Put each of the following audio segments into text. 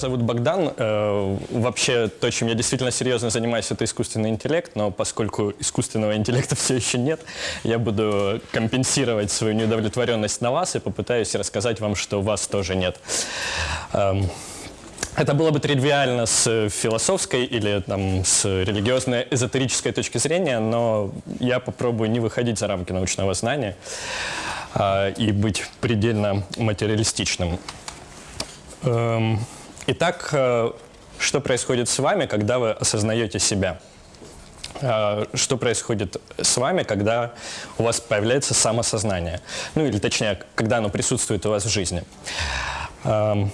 зовут Богдан. Э, вообще, то, чем я действительно серьезно занимаюсь, это искусственный интеллект, но поскольку искусственного интеллекта все еще нет, я буду компенсировать свою неудовлетворенность на вас и попытаюсь рассказать вам, что у вас тоже нет. Эм, это было бы тривиально с философской или там, с религиозной эзотерической точки зрения, но я попробую не выходить за рамки научного знания э, и быть предельно материалистичным. Эм, итак, э, что происходит с вами, когда вы осознаете себя? Э, что происходит с вами, когда у вас появляется самосознание? Ну или точнее, когда оно присутствует у вас в жизни? Эм,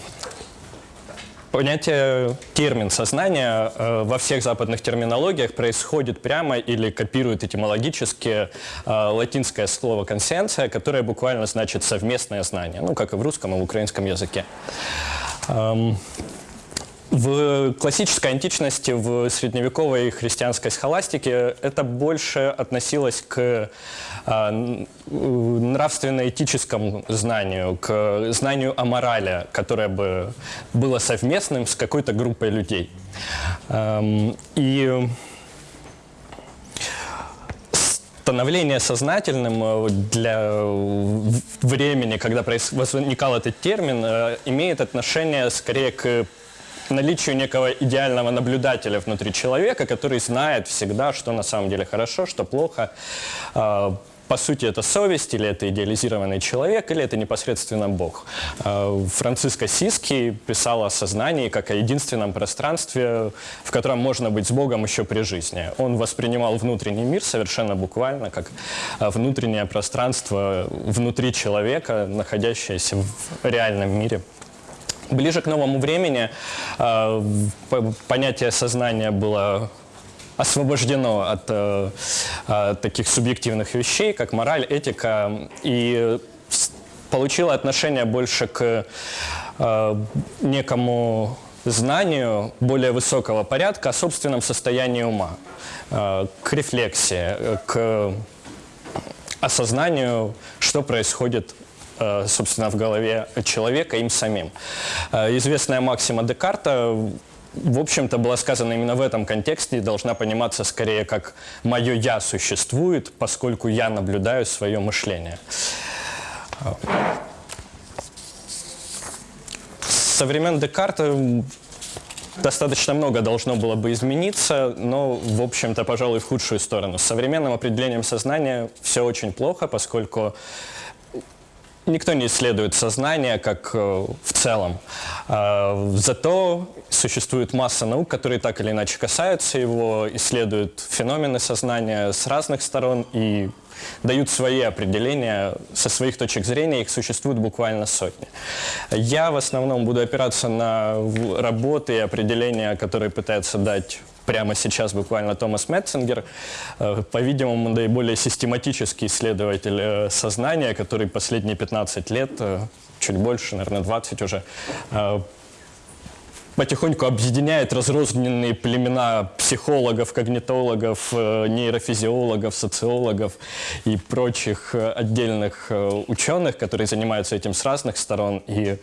понятие, термин сознания э, во всех западных терминологиях происходит прямо или копирует этимологически латинское слово «консенция», которое буквально значит «совместное знание», ну, как и в русском и в украинском языке. Эм, в классической античности, в средневековой христианской схоластике это больше относилось к э, нравственно-этическому знанию, к знанию о морали, которое бы было совместным с какой-то группой людей. Эм, и становление сознательным э, для времени, когда возникал этот термин, э, имеет отношение скорее к наличию некого идеального наблюдателя внутри человека, который знает всегда, что на самом деле хорошо, что плохо, по сути, это совесть, или это идеализированный человек, или это непосредственно Бог. А, Франциско Сиски писал о сознании как о единственном пространстве, в котором можно быть с Богом еще при жизни. Он воспринимал внутренний мир совершенно буквально как а, внутреннее пространство внутри человека, находящееся в реальном мире. Ближе к новому времени а, понятие сознания было освобождено от э, э, таких субъективных вещей, как мораль, этика, и получило отношение больше к э, некому знанию более высокого порядка о собственном состоянии ума, э, к рефлексии, к осознанию, что происходит э, собственно, в голове человека им самим. Э, известная максима Декарта в общем-то, была сказана именно в этом контексте и должна пониматься скорее как «моё я существует, поскольку я наблюдаю свое мышление». Со времен Декарта достаточно много должно было бы измениться, но, в общем-то, пожалуй, в худшую сторону. С современным определением сознания все очень плохо, поскольку Никто не исследует сознание как э, в целом. Э, зато существует масса наук, которые так или иначе касаются его, исследуют феномены сознания с разных сторон и дают свои определения со своих точек зрения, их существует буквально сотни. Я в основном буду опираться на работы и определения, которые пытаются дать прямо сейчас буквально Томас Метцингер, э, по-видимому, наиболее систематический исследователь э, сознания, который последние 15 лет, э, чуть больше, наверное, 20 уже, потихоньку объединяет разрозненные племена психологов, когнитологов, нейрофизиологов, социологов и прочих отдельных ученых, которые занимаются этим с разных сторон. И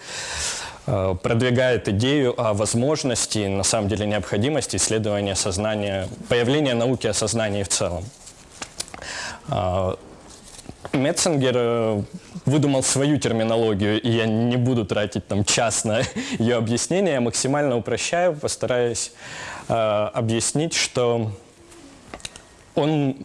продвигает идею о возможности, на самом деле необходимости исследования сознания, появления науки о сознании в целом. Э, Метцингер э, выдумал свою терминологию, и я не буду тратить там час на ее объяснение, я максимально упрощаю, постараюсь э, объяснить, что он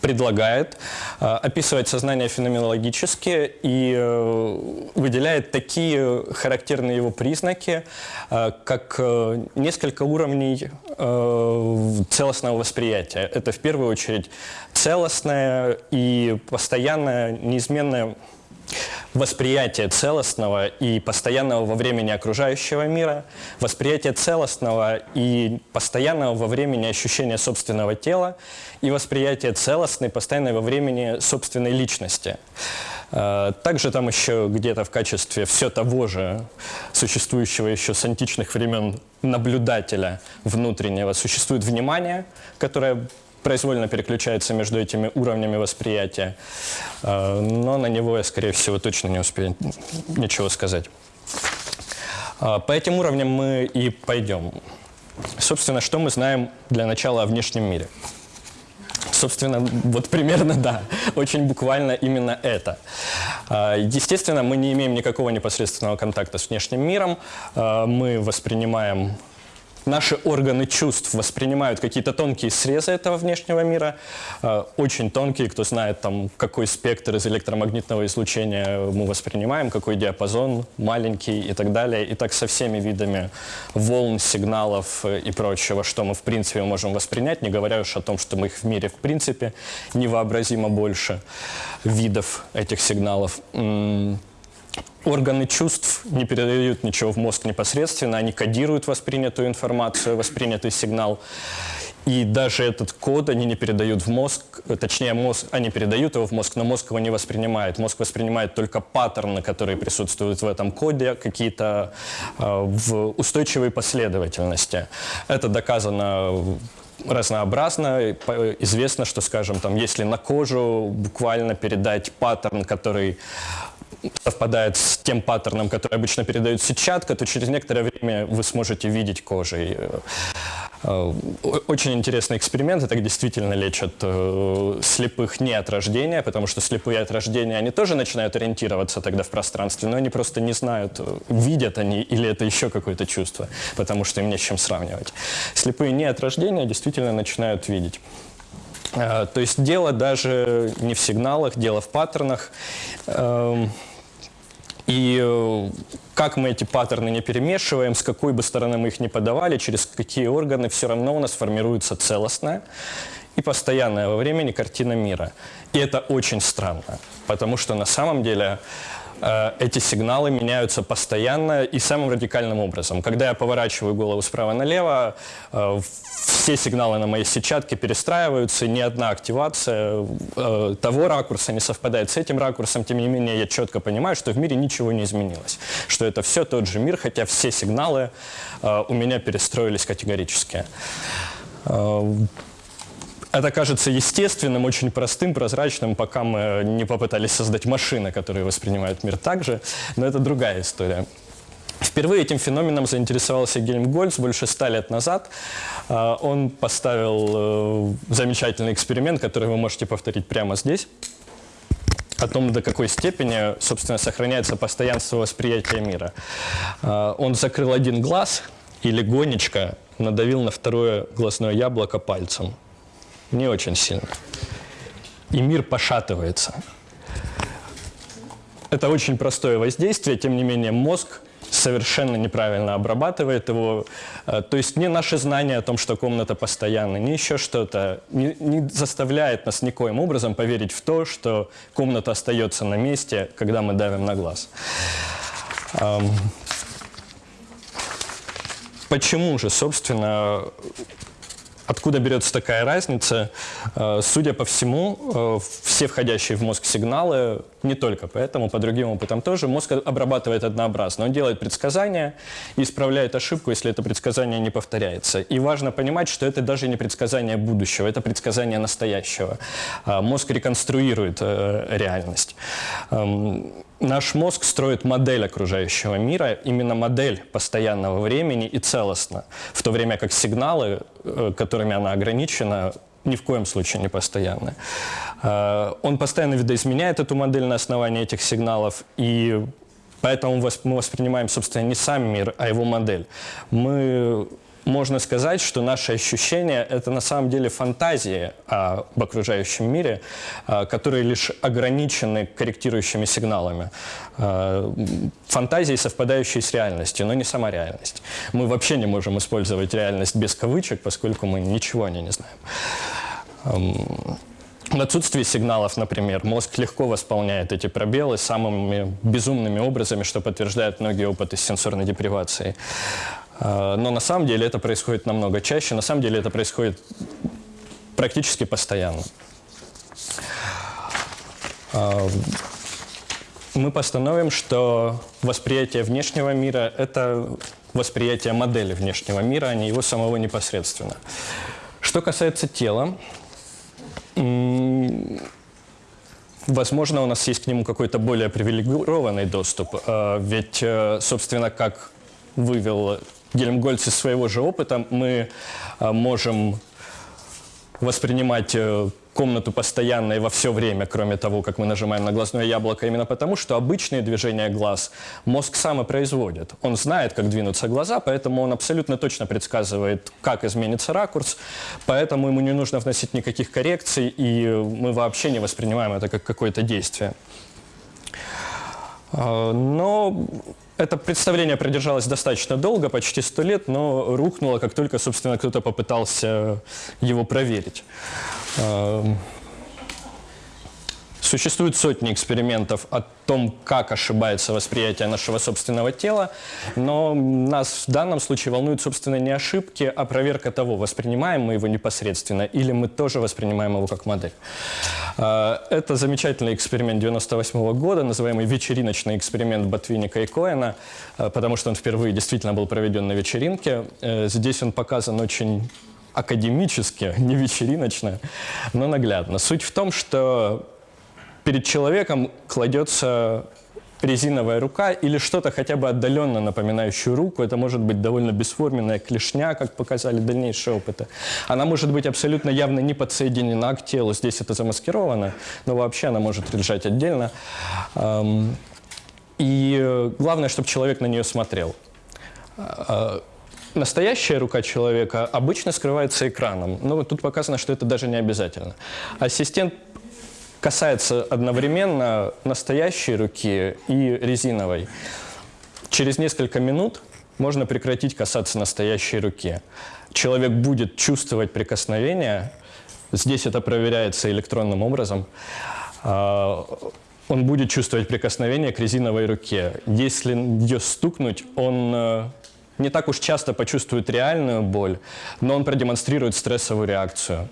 предлагает э, описывать сознание феноменологически и э, выделяет такие характерные его признаки, э, как несколько уровней целостного восприятия. Это в первую очередь целостное и постоянное, неизменное восприятие целостного и постоянного во времени окружающего мира, восприятие целостного и постоянного во времени ощущения собственного тела и восприятие целостной, постоянной во времени собственной личности. Э, также там еще где-то в качестве все того же, существующего еще с античных времен наблюдателя внутреннего, существует внимание, которое произвольно переключается между этими уровнями восприятия. Э, но на него я, скорее всего, точно не успею ничего сказать. А, По этим уровням мы и пойдем. Собственно, что мы знаем для начала о внешнем мире? Собственно, вот примерно да, очень буквально именно это. А, Естественно, мы не имеем никакого непосредственного контакта с внешним миром. Мы воспринимаем Наши органы чувств воспринимают какие-то тонкие срезы этого внешнего мира, э, очень тонкие, кто знает, там, какой спектр из электромагнитного излучения мы воспринимаем, какой диапазон, маленький и так далее. И так со всеми видами волн, сигналов э, и прочего, что мы в принципе можем воспринять, не говоря уж о том, что мы их в мире в принципе невообразимо больше видов этих сигналов. Органы чувств не передают ничего в мозг непосредственно, они кодируют воспринятую информацию, воспринятый сигнал. И даже этот код они не передают в мозг, точнее, мозг, они передают его в мозг, но мозг его не воспринимает. Мозг воспринимает только паттерны, которые присутствуют в этом коде, какие-то э, в устойчивой последовательности. Это доказано разнообразно. Известно, что, скажем, там, если на кожу буквально передать паттерн, который совпадает с тем паттерном, который обычно передает сетчатка, то через некоторое время вы сможете видеть кожей. Э, э, Очень интересный эксперимент. Это действительно лечат э, слепых не от рождения, потому что слепые от рождения, они тоже начинают ориентироваться тогда в пространстве, но они просто не знают, видят они или это еще какое-то чувство, потому что им не с чем сравнивать. Слепые не от рождения действительно начинают видеть. Э, То есть дело даже не в сигналах, дело в паттернах. Эм, И э, как мы эти паттерны не перемешиваем, с какой бы стороны мы их не подавали, через какие органы, все равно у нас формируется целостная и постоянная во времени картина мира. И это очень странно, потому что на самом деле эти сигналы меняются постоянно и самым радикальным образом. Когда я поворачиваю голову справа налево, э, все сигналы на моей сетчатке перестраиваются, ни одна активация э, того ракурса не совпадает с этим ракурсом. Тем не менее, я четко понимаю, что в мире ничего не изменилось, что это все тот же мир, хотя все сигналы э, у меня перестроились категорически. Э, это кажется естественным, очень простым, прозрачным, пока мы не попытались создать машины, которые воспринимают мир так же, но это другая история. Впервые этим феноменом заинтересовался Гельмгольц больше ста лет назад. А, Он поставил э, замечательный эксперимент, который вы можете повторить прямо здесь о том, до какой степени, собственно, сохраняется постоянство восприятия мира. Он закрыл один глаз и легонечко надавил на второе глазное яблоко пальцем. Не очень сильно. И мир пошатывается. Это очень простое воздействие, тем не менее мозг совершенно неправильно обрабатывает его. Э, То есть ни наши знания о том, что комната постоянна, ни еще что-то не, не заставляет нас никоим образом поверить в то, что комната остается на месте, когда мы давим на глаз. Ам, Почему же, собственно, Откуда берется такая разница? Э, Судя по всему, э, все входящие в мозг сигналы, не только поэтому, по другим опытам тоже, мозг обрабатывает однообразно. Он делает предсказания и исправляет ошибку, если это предсказание не повторяется. И важно понимать, что это даже не предсказание будущего, это предсказание настоящего. А Мозг реконструирует э, реальность. Наш мозг строит модель окружающего мира, именно модель постоянного времени и целостно, в то время как сигналы, э, которыми она ограничена, ни в коем случае не постоянны. Э, Он постоянно видоизменяет эту модель на основании этих сигналов, и поэтому мы воспринимаем, собственно, не сам мир, а его модель. Мы можно сказать, что наши ощущения – это на самом деле фантазии об окружающем мире, а, которые лишь ограничены корректирующими сигналами. А, Фантазии, совпадающие с реальностью, но не сама реальность. Мы вообще не можем использовать реальность без кавычек, поскольку мы ничего о ней не знаем. В отсутствии сигналов, например, мозг легко восполняет эти пробелы самыми безумными образами, что подтверждают многие опыты с сенсорной депривацией. А, Но на самом деле это происходит намного чаще, на самом деле это происходит практически постоянно. А, Мы постановим, что восприятие внешнего мира – это восприятие модели внешнего мира, а не его самого непосредственно. Что касается тела, Возможно, у нас есть к нему какой-то более привилегированный доступ, э, ведь, э, собственно, как вывел Гельмгольц из своего же опыта. Мы э, можем воспринимать э, комнату постоянно и во все время, кроме того, как мы нажимаем на глазное яблоко, именно потому, что обычные движения глаз мозг сам и производит. Он знает, как двинутся глаза, поэтому он абсолютно точно предсказывает, как изменится ракурс, поэтому ему не нужно вносить никаких коррекций, и мы вообще не воспринимаем это как какое-то действие. А, но это представление продержалось достаточно долго, почти сто лет, но рухнуло, как только, собственно, кто-то попытался его проверить. Существует сотни экспериментов о том, как ошибается восприятие нашего собственного тела, но нас в данном случае волнуют, собственно, не ошибки, а проверка того, воспринимаем мы его непосредственно или мы тоже воспринимаем его как модель. А, это замечательный эксперимент 98 -го года, называемый вечериночный эксперимент Ботвинника и Коэна, а, потому что он впервые действительно был проведен на вечеринке. Э, здесь он показан очень академически, не вечериночно, но наглядно. Суть в том, что перед человеком кладется резиновая рука или что-то хотя бы отдаленно напоминающую руку. Это может быть довольно бесформенная клешня, как показали дальнейшие опыты. Она может быть абсолютно явно не подсоединена к телу. Здесь это замаскировано, но вообще она может лежать отдельно. И главное, чтобы человек на нее смотрел. А, настоящая рука человека обычно скрывается экраном. Но тут показано, что это даже не обязательно. Ассистент касается одновременно настоящей руки и резиновой. Через несколько минут можно прекратить касаться настоящей руки. Человек будет чувствовать прикосновение, здесь это проверяется электронным образом, а, он будет чувствовать прикосновение к резиновой руке. Если ее стукнуть, он э, не так уж часто почувствует реальную боль, но он продемонстрирует стрессовую реакцию.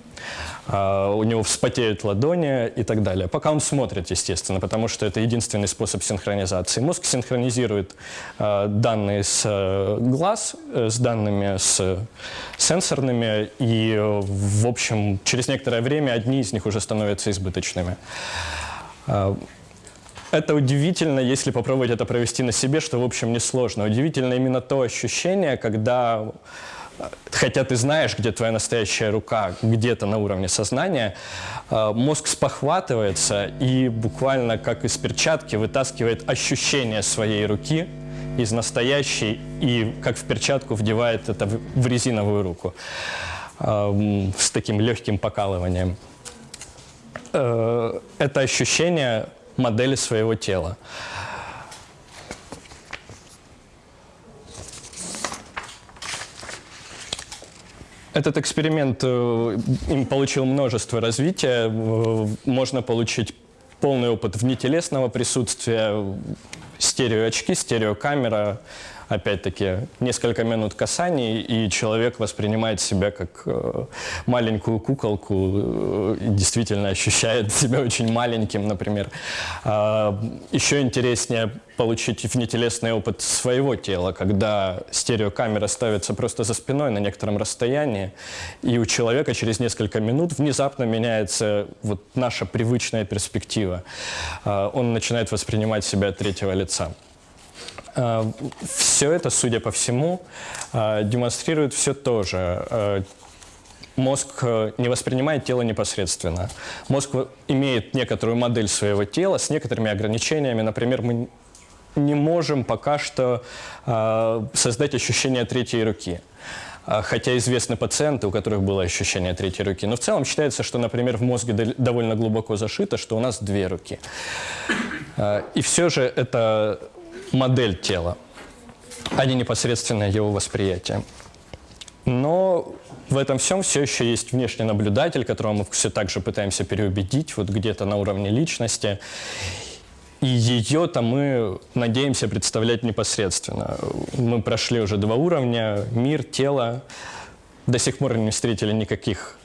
Uh, у него вспотеют ладони и так далее. Пока он смотрит, естественно, потому что это единственный способ синхронизации. Мозг синхронизирует uh, данные с uh, глаз с данными с сенсорными, и, в общем, через некоторое время одни из них уже становятся избыточными. Это удивительно, если попробовать это провести на себе, что, в общем, несложно. Удивительно именно то ощущение, когда, хотя ты знаешь, где твоя настоящая рука, где-то на уровне сознания, э, мозг спохватывается и буквально как из перчатки вытаскивает ощущение своей руки из настоящей и как в перчатку вдевает это в резиновую руку э, с таким легким покалыванием. Э, это ощущение модели своего тела. Этот эксперимент э, им получил множество развития. Э, можно получить полный опыт внетелесного присутствия, стереоочки, стереокамера, опять-таки, несколько минут касаний, и человек воспринимает себя как э, маленькую куколку, э, и действительно ощущает себя очень маленьким, например. А, еще интереснее получить внетелесный опыт своего тела, когда стереокамера ставится просто за спиной на некотором расстоянии, и у человека через несколько минут внезапно меняется вот наша привычная перспектива. А, он начинает воспринимать себя от третьего лица. Э, все это, судя по всему, э, демонстрирует все то же. Э, мозг не воспринимает тело непосредственно. Мозг имеет некоторую модель своего тела с некоторыми ограничениями. Например, мы не можем пока что создать ощущение третьей руки хотя известны пациенты, у которых было ощущение третьей руки. Но в целом считается, что, например, в мозге довольно глубоко зашито, что у нас две руки. И все же это модель тела, а не непосредственное его восприятие. Но в этом всем все еще есть внешний наблюдатель, которого мы все так же пытаемся переубедить, вот где-то на уровне личности. И ее-то мы надеемся представлять непосредственно. Мы прошли уже два уровня, мир, тело. До сих пор не встретили никаких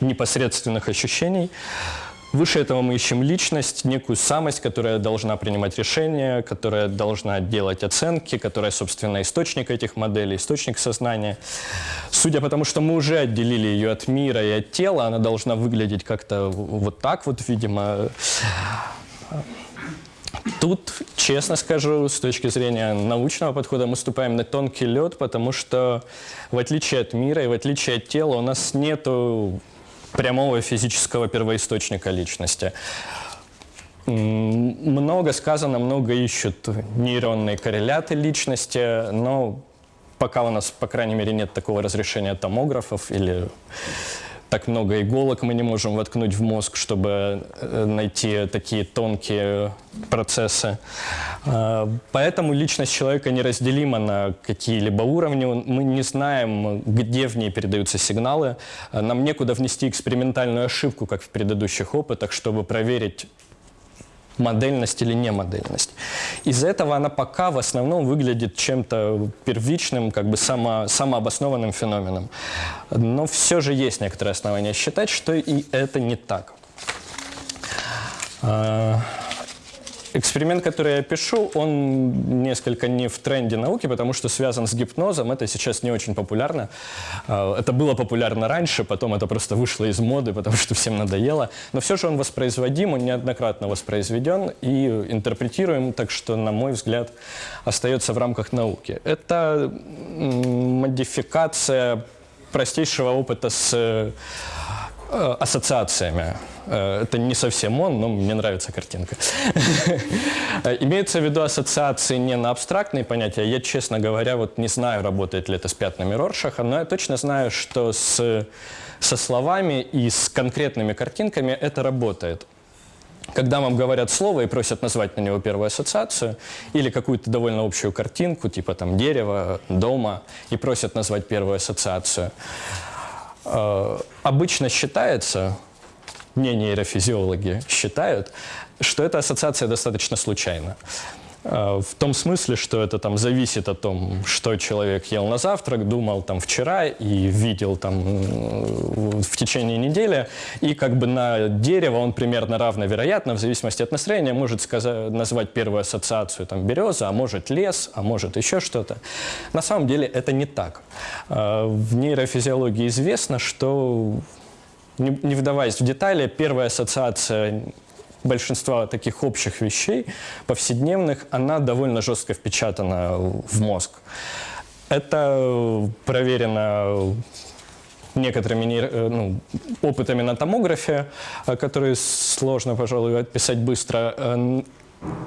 непосредственных ощущений. Выше этого мы ищем личность, некую самость, которая должна принимать решения, которая должна делать оценки, которая, собственно, источник этих моделей, источник сознания. Судя по тому, что мы уже отделили ее от мира и от тела, она должна выглядеть как-то вот так вот, видимо. Тут, честно скажу, с точки зрения научного подхода мы ступаем на тонкий лед, потому что в отличие от мира и в отличие от тела у нас нет прямого физического первоисточника личности. Много сказано, много ищут нейронные корреляты личности, но пока у нас, по крайней мере, нет такого разрешения томографов или так много иголок мы не можем воткнуть в мозг, чтобы э, найти такие тонкие процессы. А, поэтому личность человека неразделима на какие-либо уровни. Мы не знаем, где в ней передаются сигналы. Нам некуда внести экспериментальную ошибку, как в предыдущих опытах, чтобы проверить модельность или не модельность. Из-за этого она пока в основном выглядит чем-то первичным, как бы само, самообоснованным феноменом. Но все же есть некоторые основания считать, что и это не так. Эксперимент, который я пишу, он несколько не в тренде науки, потому что связан с гипнозом. Это сейчас не очень популярно. А, это было популярно раньше, потом это просто вышло из моды, потому что всем надоело. Но все же он воспроизводим, он неоднократно воспроизведен и интерпретируем, так что, на мой взгляд, остается в рамках науки. Это модификация простейшего опыта с ассоциациями. Э, это не совсем он, но мне нравится картинка. Имеется в виду ассоциации не на абстрактные понятия. Я, честно говоря, вот не знаю, работает ли это с пятнами Роршаха, но я точно знаю, что с, со словами и с конкретными картинками это работает. Когда вам говорят слово и просят назвать на него первую ассоциацию или какую-то довольно общую картинку, типа там дерева, дома, и просят назвать первую ассоциацию, э, обычно считается, не нейрофизиологи считают, что эта ассоциация достаточно случайна. Э, в том смысле, что это там зависит от том, что человек ел на завтрак, думал там вчера и видел там в течение недели, и как бы на дерево он примерно равновероятно, в зависимости от настроения, может сказать, назвать первую ассоциацию там береза, а может лес, а может еще что-то. На самом деле это не так. Э, в нейрофизиологии известно, что не, вдаваясь в детали, первая ассоциация большинства таких общих вещей, повседневных, она довольно жестко впечатана в мозг. Это проверено некоторыми э, ну, опытами на томографе, э, которые сложно, пожалуй, описать быстро.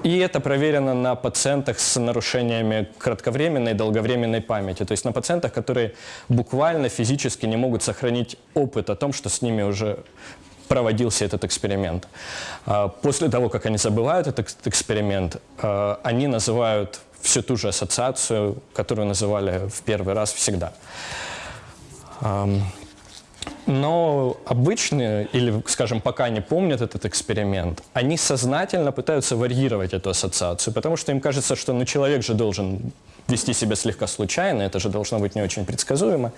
И это проверено на пациентах с нарушениями кратковременной и долговременной памяти. То есть на пациентах, которые буквально физически не могут сохранить опыт о том, что с ними уже проводился этот эксперимент. А, после того, как они забывают этот эксперимент, а, они называют всю ту же ассоциацию, которую называли в первый раз всегда. Но обычные, или, скажем, пока не помнят этот эксперимент, они сознательно пытаются варьировать эту ассоциацию, потому что им кажется, что ну, человек же должен вести себя слегка случайно, это же должно быть не очень предсказуемо.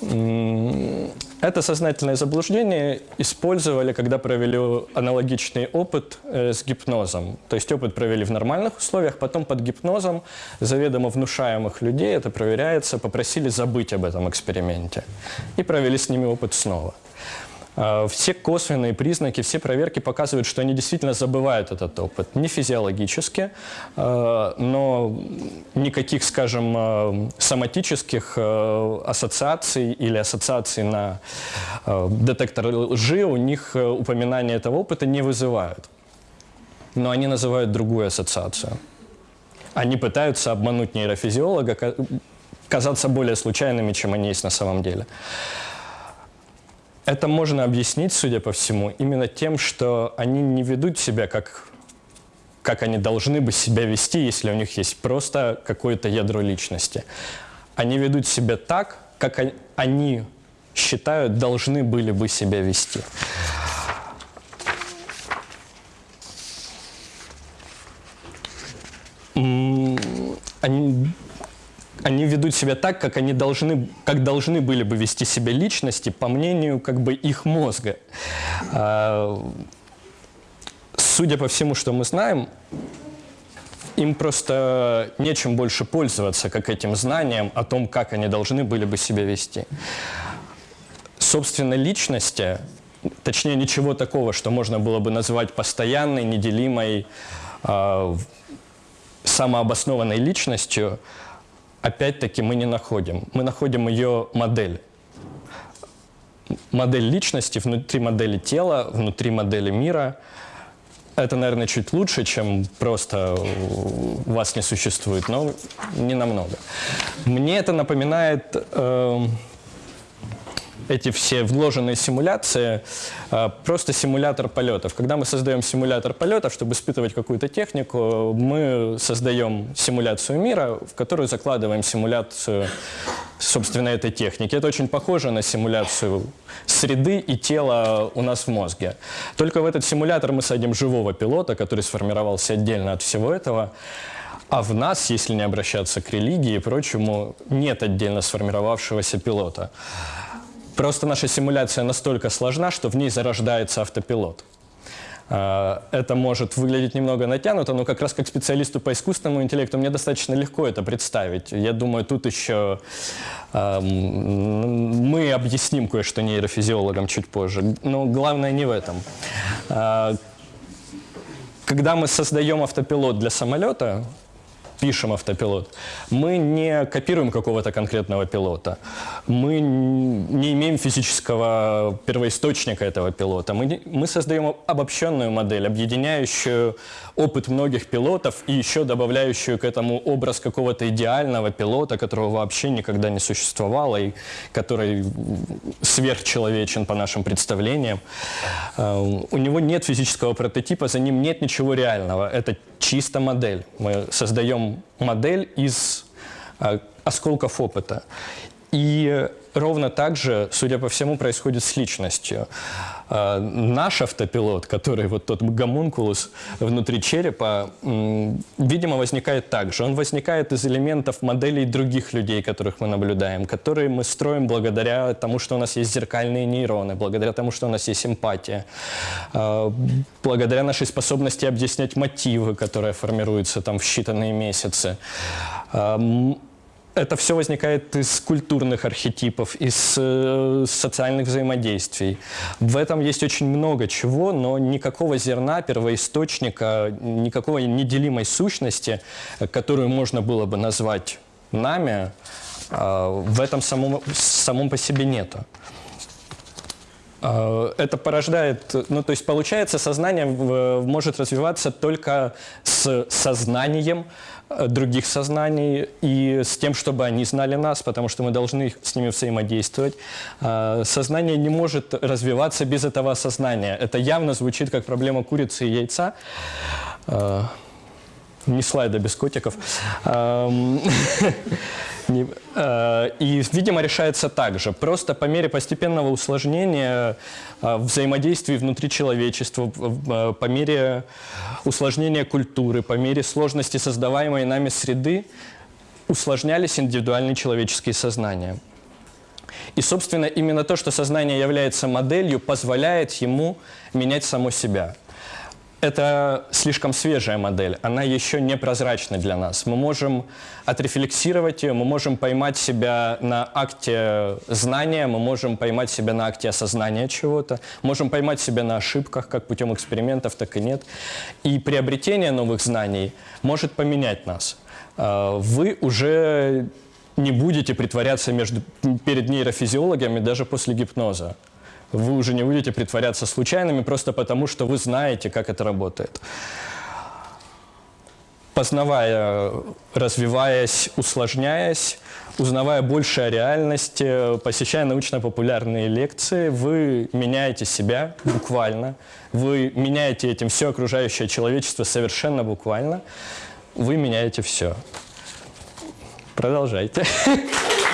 Это сознательное заблуждение использовали, когда провели аналогичный опыт э, с гипнозом. То есть опыт провели в нормальных условиях, потом под гипнозом заведомо внушаемых людей, это проверяется, попросили забыть об этом эксперименте. И провели с ними опыт снова. А, все косвенные признаки, все проверки показывают, что они действительно забывают этот опыт. Не физиологически, а, но никаких, скажем, а, соматических ассоциаций или ассоциаций на детектор лжи у них упоминания этого опыта не вызывают. Но они называют другую ассоциацию. Они пытаются обмануть нейрофизиолога, казаться более случайными, чем они есть на самом деле. Это можно объяснить, судя по всему, именно тем, что они не ведут себя как, как они должны бы себя вести, если у них есть просто какое-то ядро личности. Они ведут себя так, как они считают, должны были бы себя вести. Они они ведут себя так, как они должны, как должны были бы вести себя личности, по мнению как бы их мозга. А, судя по всему, что мы знаем, им просто нечем больше пользоваться, как этим знанием о том, как они должны были бы себя вести. Собственно, личности, точнее, ничего такого, что можно было бы назвать постоянной, неделимой, э, самообоснованной личностью, опять-таки мы не находим. Мы находим ее модель. Модель личности внутри модели тела, внутри модели мира. Это, наверное, чуть лучше, чем просто вас не существует, но не намного. Мне это напоминает... Э, эти все вложенные симуляции, а, просто симулятор полетов. Когда мы создаем симулятор полетов, чтобы испытывать какую-то технику, мы создаем симуляцию мира, в которую закладываем симуляцию, собственно, этой техники. Это очень похоже на симуляцию среды и тела у нас в мозге. Только в этот симулятор мы садим живого пилота, который сформировался отдельно от всего этого, а в нас, если не обращаться к религии и прочему, нет отдельно сформировавшегося пилота. Просто наша симуляция настолько сложна, что в ней зарождается автопилот. А, это может выглядеть немного натянуто, но как раз как специалисту по искусственному интеллекту мне достаточно легко это представить. Я думаю, тут еще э, мы объясним кое-что нейрофизиологам чуть позже. Но главное не в этом. Э, когда мы создаем автопилот для самолета, пишем автопилот, мы не копируем какого-то конкретного пилота, мы не имеем физического первоисточника этого пилота, мы, мы создаем обобщенную модель, объединяющую опыт многих пилотов и еще добавляющую к этому образ какого-то идеального пилота, которого вообще никогда не существовало и который сверхчеловечен по нашим представлениям. Э, у него нет физического прототипа, за ним нет ничего реального. Это чисто модель. Мы создаем модель из э, осколков опыта. И ровно так же, судя по всему, происходит с личностью. А, наш автопилот, который вот тот гомункулус внутри черепа, видимо, возникает так же. Он возникает из элементов моделей других людей, которых мы наблюдаем, которые мы строим благодаря тому, что у нас есть зеркальные нейроны, благодаря тому, что у нас есть эмпатия, а, благодаря нашей способности объяснять мотивы, которые формируются там в считанные месяцы а, это все возникает из культурных архетипов, из э, социальных взаимодействий. В этом есть очень много чего, но никакого зерна, первоисточника, никакой неделимой сущности, которую можно было бы назвать нами, э, в этом самом, самом по себе нету. Э, это порождает, ну то есть получается, сознание может развиваться только с сознанием, Э, других сознаний и с тем, чтобы они знали нас, потому что мы должны с ними взаимодействовать. А, сознание не может развиваться без этого сознания. Это явно звучит как проблема курицы и яйца. А, не слайда без котиков. Э, и, видимо, решается так же. Просто по мере постепенного усложнения э, взаимодействий внутри человечества, э, по мере усложнения культуры, по мере сложности создаваемой нами среды, усложнялись индивидуальные человеческие сознания. И, собственно, именно то, что сознание является моделью, позволяет ему менять само себя – это слишком свежая модель, она еще не прозрачна для нас. Мы можем отрефлексировать ее, мы можем поймать себя на акте знания, мы можем поймать себя на акте осознания чего-то, можем поймать себя на ошибках, как путем экспериментов, так и нет. И приобретение новых знаний может поменять нас. А, вы уже не будете притворяться между, перед нейрофизиологами даже после гипноза вы уже не будете притворяться случайными просто потому, что вы знаете, как это работает. Познавая, развиваясь, усложняясь, узнавая больше о реальности, посещая научно-популярные лекции, вы меняете себя буквально, вы меняете этим все окружающее человечество совершенно буквально, вы меняете все. Продолжайте.